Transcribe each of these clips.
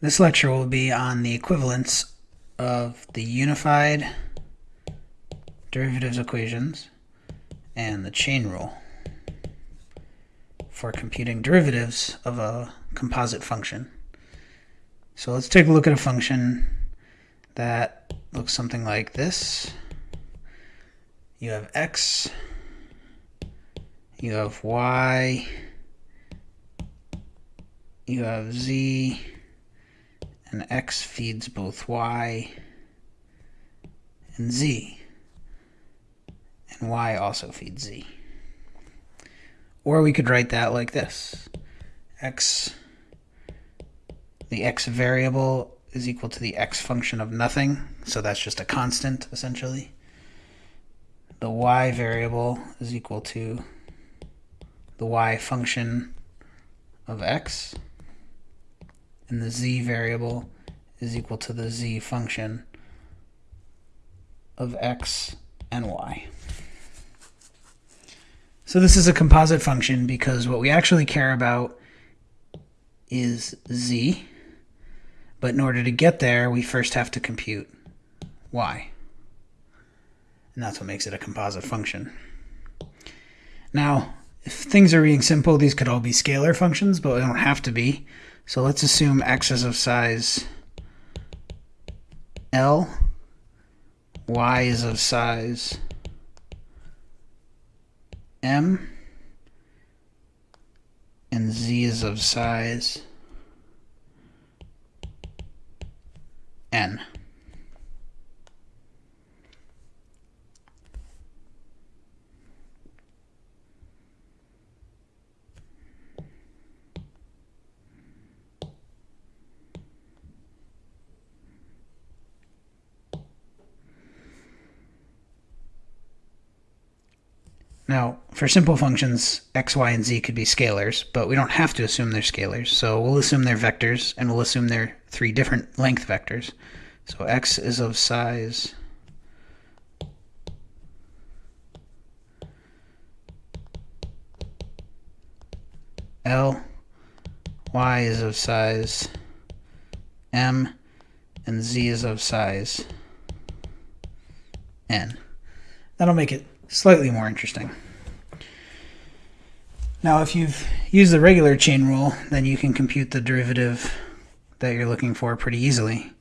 This lecture will be on the equivalence of the unified derivatives equations and the chain rule for computing derivatives of a composite function. So let's take a look at a function that looks something like this. You have x, you have y, you have z, and x feeds both y and z. And y also feeds z. Or we could write that like this. x, the x variable is equal to the x function of nothing, so that's just a constant, essentially. The y variable is equal to the y function of x and the z variable is equal to the z function of x and y. So this is a composite function because what we actually care about is z, but in order to get there, we first have to compute y. And that's what makes it a composite function. Now, if things are being simple, these could all be scalar functions, but they don't have to be. So let's assume x is of size L, y is of size M, and z is of size N. Now, for simple functions, x, y, and z could be scalars, but we don't have to assume they're scalars. So we'll assume they're vectors, and we'll assume they're three different length vectors. So x is of size L, y is of size M, and z is of size N. That'll make it slightly more interesting. Now, if you've used the regular chain rule, then you can compute the derivative that you're looking for pretty easily.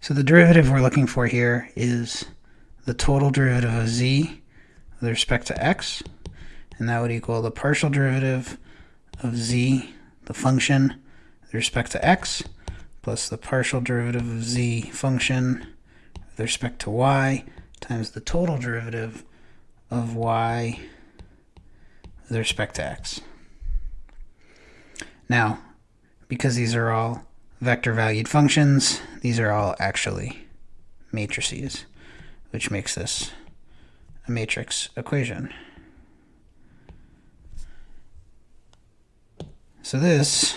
So the derivative we're looking for here is the total derivative of z with respect to x, and that would equal the partial derivative of z, the function, with respect to x, plus the partial derivative of z function with respect to y, times the total derivative of y with respect to x. Now, because these are all vector valued functions, these are all actually matrices, which makes this a matrix equation. So this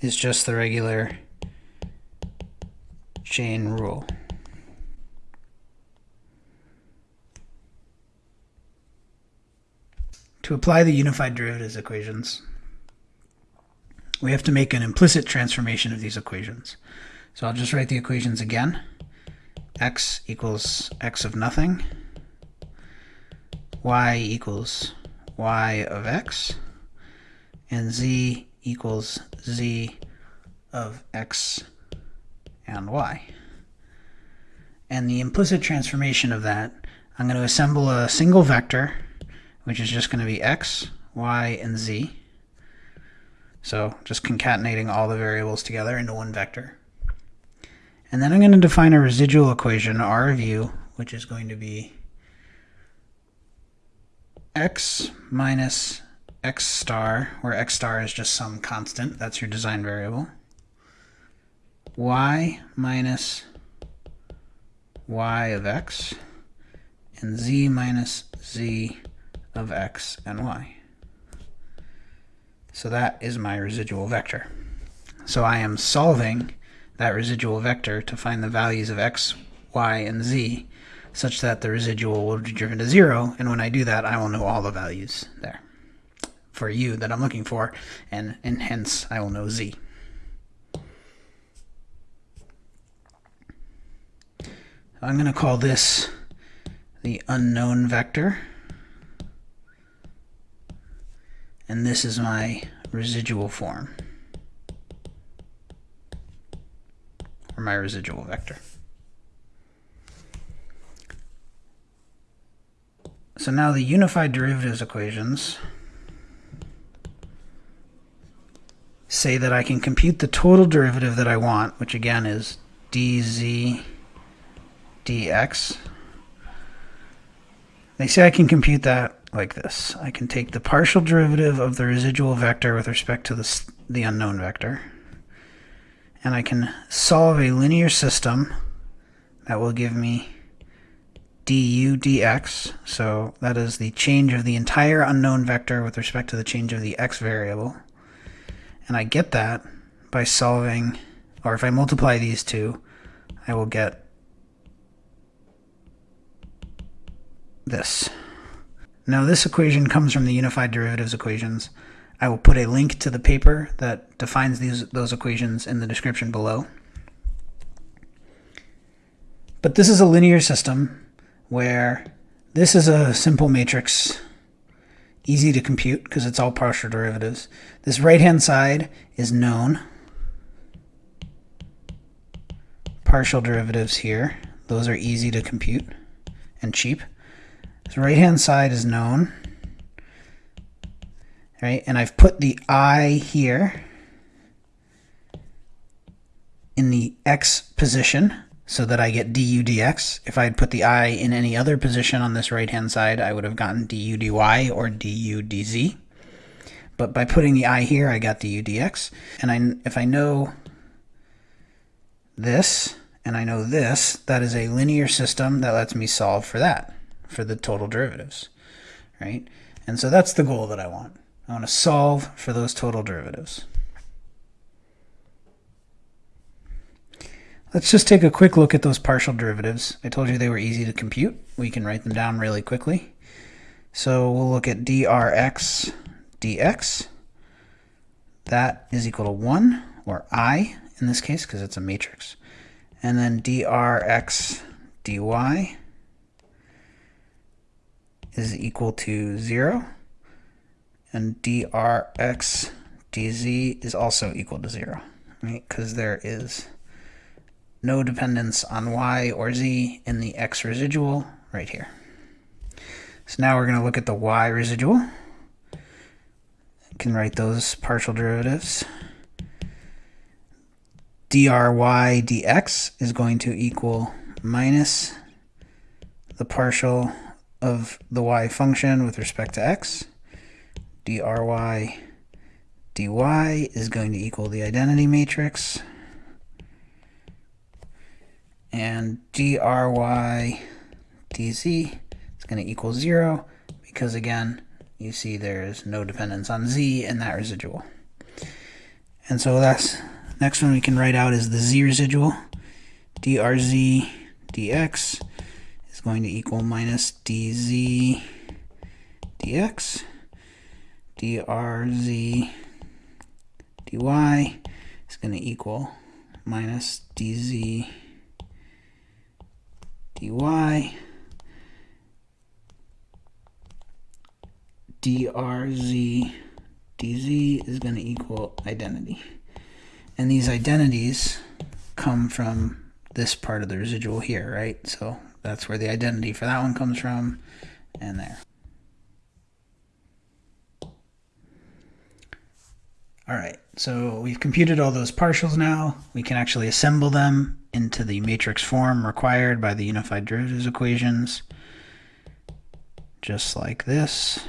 is just the regular chain rule. To apply the unified derivatives equations, we have to make an implicit transformation of these equations. So I'll just write the equations again. x equals x of nothing. y equals y of x. And z equals z of x and y. And the implicit transformation of that, I'm going to assemble a single vector which is just going to be x, y, and z. So just concatenating all the variables together into one vector. And then I'm going to define a residual equation, R of u, which is going to be x minus x star, where x star is just some constant, that's your design variable, y minus y of x, and z minus z of x and y. So that is my residual vector. So I am solving that residual vector to find the values of x, y, and z such that the residual will be driven to zero, and when I do that, I will know all the values there for u that I'm looking for, and, and hence I will know z. I'm going to call this the unknown vector. And this is my residual form. Or my residual vector. So now the unified derivatives equations say that I can compute the total derivative that I want, which again is dz dx. They say I can compute that like this. I can take the partial derivative of the residual vector with respect to the, the unknown vector, and I can solve a linear system that will give me du dx, so that is the change of the entire unknown vector with respect to the change of the x variable. And I get that by solving, or if I multiply these two, I will get this. Now this equation comes from the unified derivatives equations. I will put a link to the paper that defines these those equations in the description below. But this is a linear system where this is a simple matrix, easy to compute because it's all partial derivatives. This right-hand side is known. Partial derivatives here, those are easy to compute and cheap. The right-hand side is known. Right, and I've put the i here in the x position so that I get du dx. If I had put the i in any other position on this right-hand side, I would have gotten du dy or du dz. But by putting the i here, I got du dx. And I, if I know this, and I know this, that is a linear system that lets me solve for that for the total derivatives, right? And so that's the goal that I want. I want to solve for those total derivatives. Let's just take a quick look at those partial derivatives. I told you they were easy to compute. We can write them down really quickly. So we'll look at drx dx. That is equal to 1, or i in this case, because it's a matrix. And then drx dy is equal to 0, and drx dz is also equal to 0, right? Because there is no dependence on y or z in the x residual right here. So now we're going to look at the y residual. Can write those partial derivatives. dry dx is going to equal minus the partial of the y function with respect to x. dry dy is going to equal the identity matrix. And dry dz is going to equal 0 because, again, you see there's no dependence on z in that residual. And so that's next one we can write out is the z residual. drz dx is going to equal minus dz dx, drz dy is going to equal minus dz dy drz dz is going to equal identity. And these identities come from this part of the residual here, right? So that's where the identity for that one comes from, and there. All right, so we've computed all those partials now. We can actually assemble them into the matrix form required by the unified derivatives equations, just like this.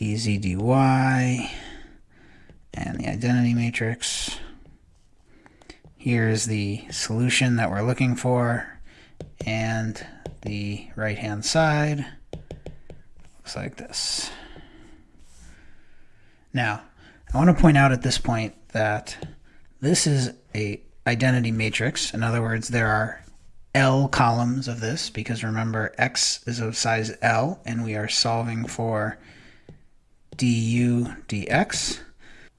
Dz dy and the identity matrix. Here's the solution that we're looking for and the right hand side looks like this. Now, I want to point out at this point that this is a identity matrix. In other words, there are L columns of this because remember x is of size L and we are solving for du dx.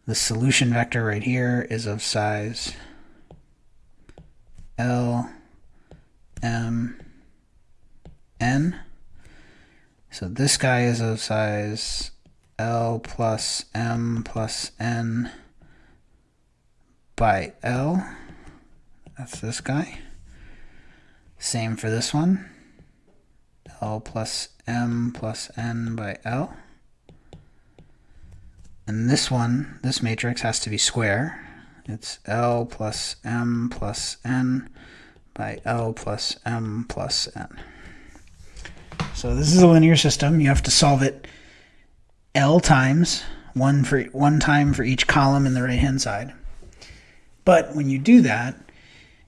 The solution vector right here is of size L m n. So this guy is of size L plus m plus n by L. That's this guy. Same for this one. L plus M plus N by L. And this one, this matrix has to be square. It's L plus M plus N by L plus M plus N. So this is a linear system. You have to solve it L times, one, for, one time for each column in the right-hand side. But when you do that,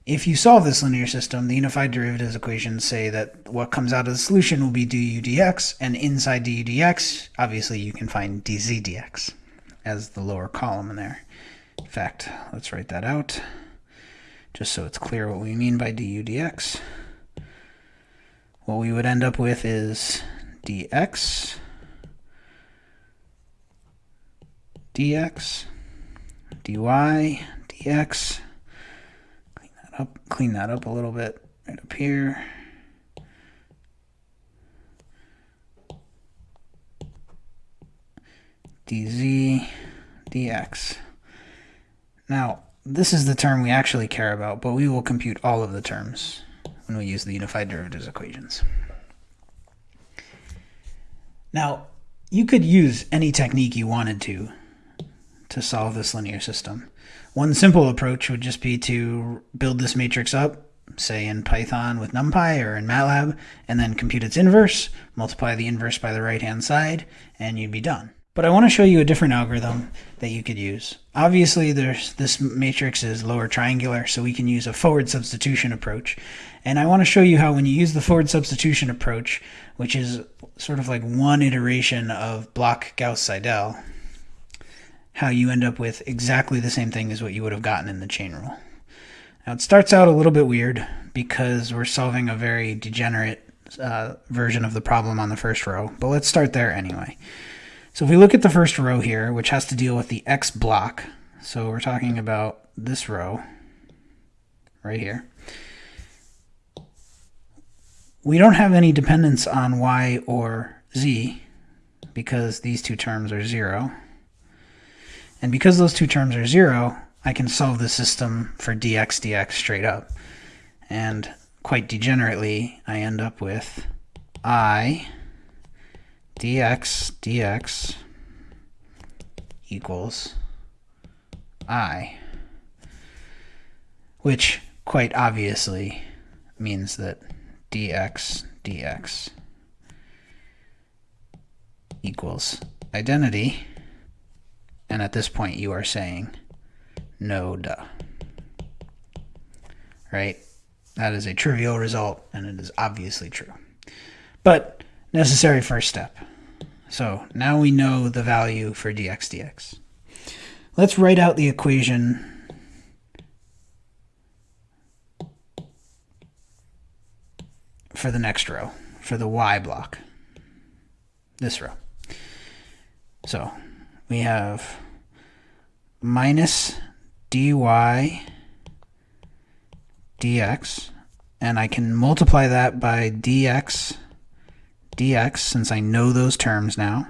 if you solve this linear system, the unified derivatives equations say that what comes out of the solution will be du dx, and inside du dx, obviously you can find dz dx as the lower column in there. In fact, let's write that out, just so it's clear what we mean by du dx. What we would end up with is dx dx dy dx Clean that up, clean that up a little bit right up here. Dz dx. Now, this is the term we actually care about, but we will compute all of the terms when we use the unified derivatives equations. Now, you could use any technique you wanted to to solve this linear system. One simple approach would just be to build this matrix up, say in Python with NumPy or in MATLAB, and then compute its inverse, multiply the inverse by the right-hand side, and you'd be done. But I want to show you a different algorithm that you could use. Obviously, there's this matrix is lower triangular, so we can use a forward substitution approach. And I want to show you how when you use the forward substitution approach, which is sort of like one iteration of block Gauss-Seidel, how you end up with exactly the same thing as what you would have gotten in the chain rule. Now it starts out a little bit weird because we're solving a very degenerate uh, version of the problem on the first row, but let's start there anyway. So if we look at the first row here, which has to deal with the x block, so we're talking about this row right here, we don't have any dependence on y or z because these two terms are zero. And because those two terms are zero, I can solve the system for dx dx straight up. And quite degenerately, I end up with i dx dx equals i, which quite obviously means that dx dx equals identity and at this point, you are saying, no duh. Right? That is a trivial result, and it is obviously true. But necessary first step. So now we know the value for dx dx. Let's write out the equation for the next row, for the y block, this row. So we have minus dy dx, and I can multiply that by dx dx since I know those terms now.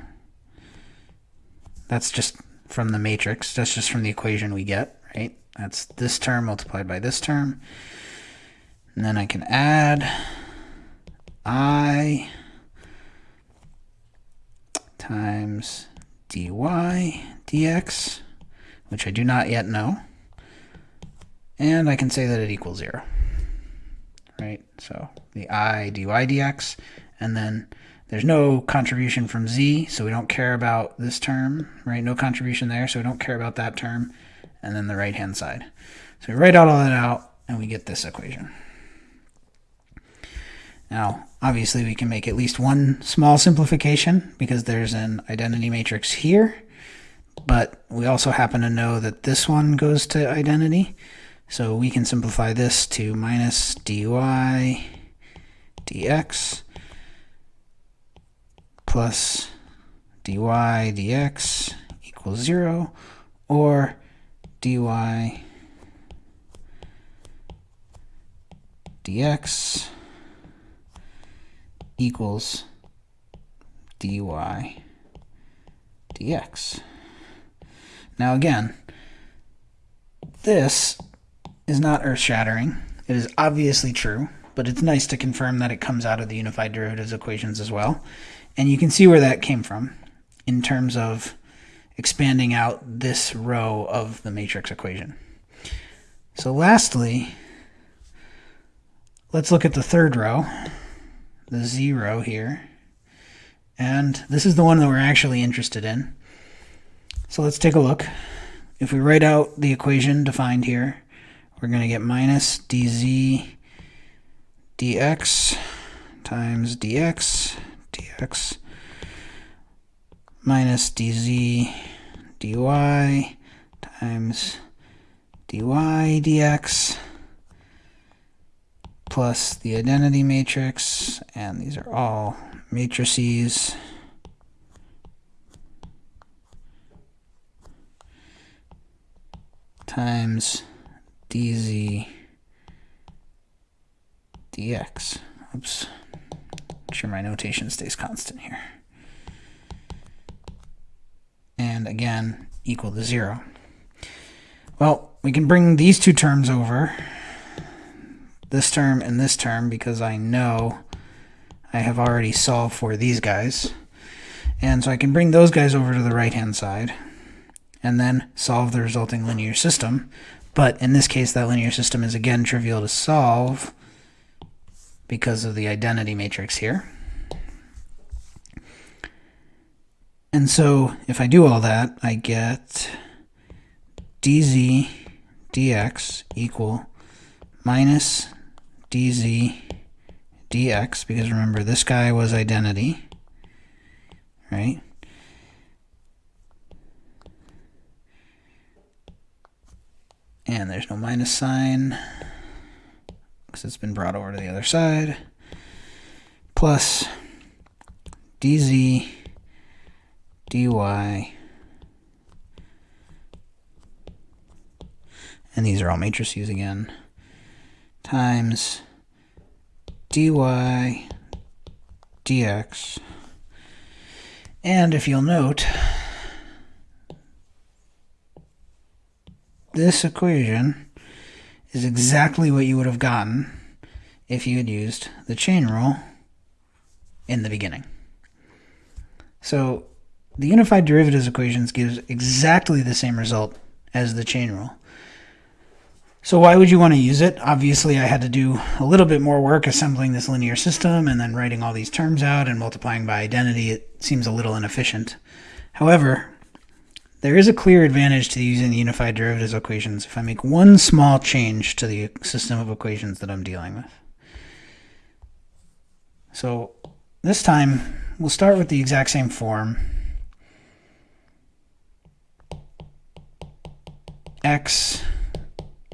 That's just from the matrix. That's just from the equation we get, right? That's this term multiplied by this term. And then I can add i times dy dx which I do not yet know. And I can say that it equals 0. Right? So the i dy dx, and then there's no contribution from z, so we don't care about this term, right? No contribution there, so we don't care about that term, and then the right-hand side. So we write out all that out, and we get this equation. Now, obviously, we can make at least one small simplification because there's an identity matrix here, but we also happen to know that this one goes to identity. So we can simplify this to minus dy dx plus dy dx equals 0, or dy dx equals dy dx. Now again, this is not earth-shattering. It is obviously true, but it's nice to confirm that it comes out of the unified derivatives equations as well. And you can see where that came from in terms of expanding out this row of the matrix equation. So lastly, let's look at the third row, the zero here. And this is the one that we're actually interested in. So let's take a look. If we write out the equation defined here, we're going to get minus dz dx times dx dx minus dz dy times dy dx plus the identity matrix, and these are all matrices. times dz dx. Oops. Make sure my notation stays constant here. And again, equal to 0. Well, we can bring these two terms over, this term and this term, because I know I have already solved for these guys. And so I can bring those guys over to the right-hand side and then solve the resulting linear system. But in this case, that linear system is again trivial to solve because of the identity matrix here. And so if I do all that, I get dz dx equal minus dz dx, because remember this guy was identity, right? And there's no minus sign because it's been brought over to the other side. Plus dz dy and these are all matrices again times dy dx and if you'll note this equation is exactly what you would have gotten if you had used the chain rule in the beginning. So the unified derivatives equations gives exactly the same result as the chain rule. So why would you want to use it? Obviously, I had to do a little bit more work assembling this linear system and then writing all these terms out and multiplying by identity. It seems a little inefficient. However, there is a clear advantage to using the unified derivatives equations if I make one small change to the system of equations that I'm dealing with. So this time, we'll start with the exact same form. x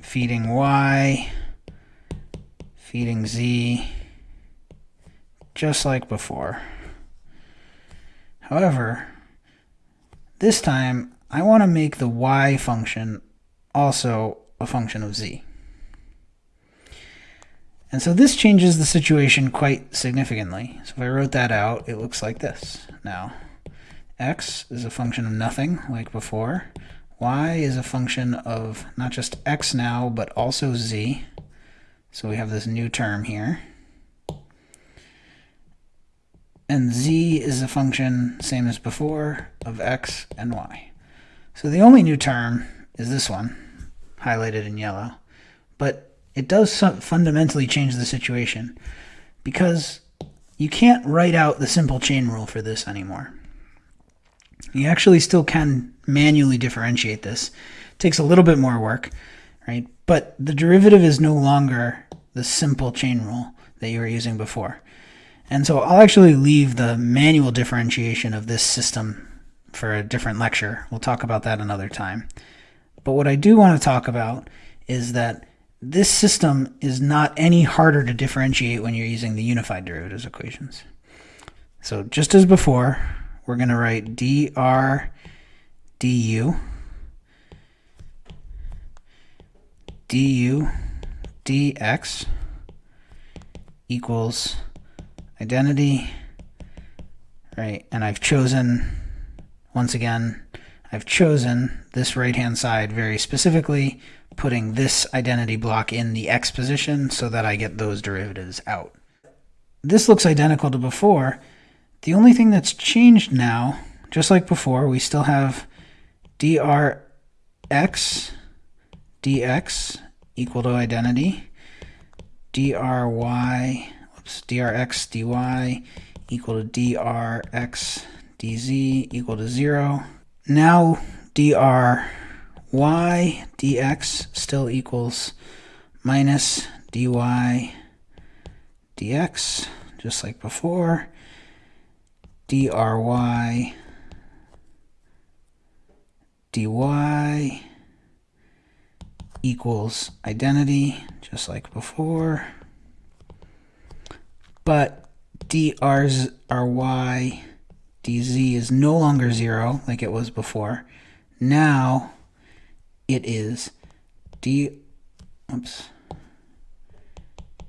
feeding y, feeding z, just like before. However, this time I want to make the y function also a function of z. And so this changes the situation quite significantly. So if I wrote that out, it looks like this. Now, x is a function of nothing, like before. y is a function of not just x now, but also z. So we have this new term here. And z is a function, same as before, of x and y. So the only new term is this one, highlighted in yellow. But it does fundamentally change the situation because you can't write out the simple chain rule for this anymore. You actually still can manually differentiate this. It takes a little bit more work, right? But the derivative is no longer the simple chain rule that you were using before. And so I'll actually leave the manual differentiation of this system for a different lecture. We'll talk about that another time. But what I do want to talk about is that this system is not any harder to differentiate when you're using the unified derivatives equations. So just as before, we're going to write dr du du dx equals identity, right? And I've chosen, once again, I've chosen this right-hand side very specifically, putting this identity block in the x position so that I get those derivatives out. This looks identical to before. The only thing that's changed now, just like before, we still have drx dx equal to identity, dry, whoops, drx dy equal to drx dz equal to 0. Now dry dx still equals minus dy dx, just like before, dry dy equals identity, just like before. But dry dz is no longer 0 like it was before. Now it is d oops,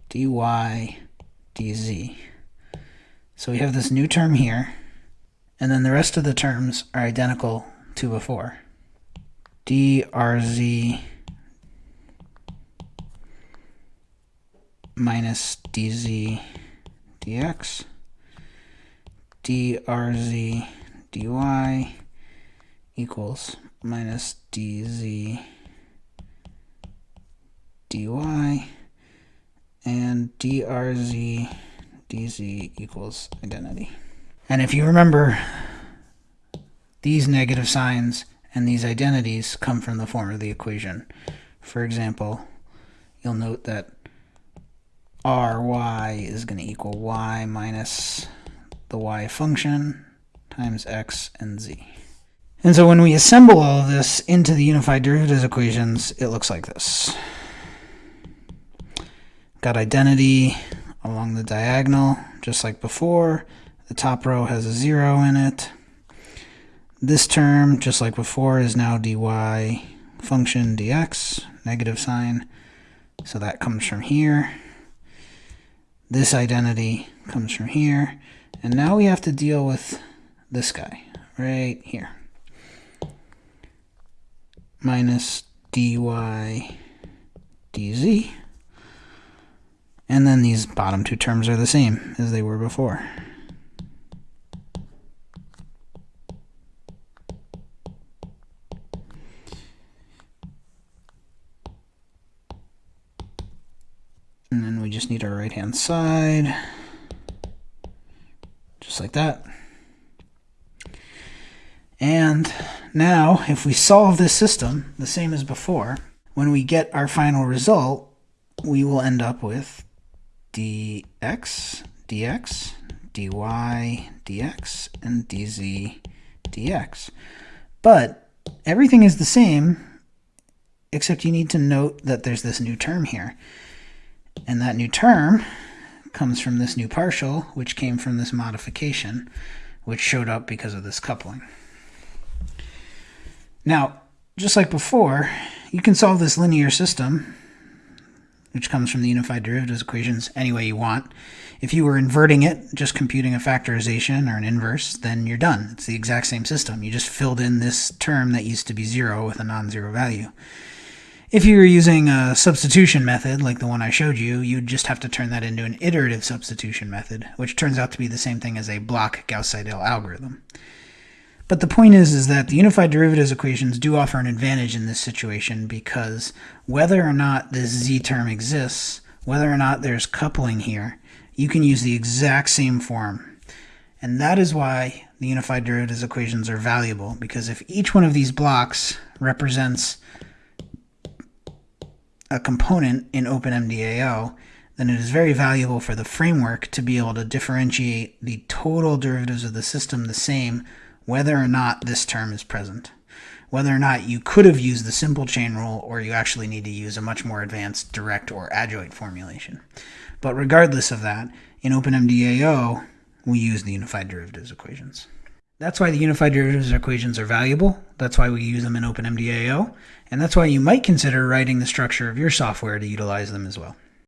dy dz. So we have this new term here, and then the rest of the terms are identical to before. drz minus dz dx drz dy equals minus dz dy and drz dz equals identity. And if you remember, these negative signs and these identities come from the form of the equation. For example, you'll note that ry is going to equal y minus the y function times x and z. And so when we assemble all of this into the unified derivatives equations, it looks like this. Got identity along the diagonal, just like before. The top row has a 0 in it. This term, just like before, is now dy function dx, negative sign. So that comes from here. This identity comes from here. And now we have to deal with this guy right here. Minus dy dz. And then these bottom two terms are the same as they were before. And then we just need our right-hand side, just like that. And now, if we solve this system the same as before, when we get our final result, we will end up with dx, dx, dy, dx, and dz, dx. But everything is the same, except you need to note that there's this new term here. And that new term comes from this new partial, which came from this modification, which showed up because of this coupling. Now, just like before, you can solve this linear system, which comes from the unified derivatives equations, any way you want. If you were inverting it, just computing a factorization or an inverse, then you're done. It's the exact same system. You just filled in this term that used to be 0 with a non-zero value. If you were using a substitution method, like the one I showed you, you'd just have to turn that into an iterative substitution method, which turns out to be the same thing as a block Gauss-Seidel algorithm. But the point is, is that the unified derivatives equations do offer an advantage in this situation because whether or not this z term exists, whether or not there's coupling here, you can use the exact same form. And that is why the unified derivatives equations are valuable, because if each one of these blocks represents a component in OpenMDAO, then it is very valuable for the framework to be able to differentiate the total derivatives of the system the same whether or not this term is present. whether or not you could have used the simple chain rule or you actually need to use a much more advanced direct or adjoint formulation. But regardless of that, in OpenMDAO, we use the unified derivatives equations. That's why the unified derivatives equations are valuable. That's why we use them in OpenMDAO. And that's why you might consider writing the structure of your software to utilize them as well.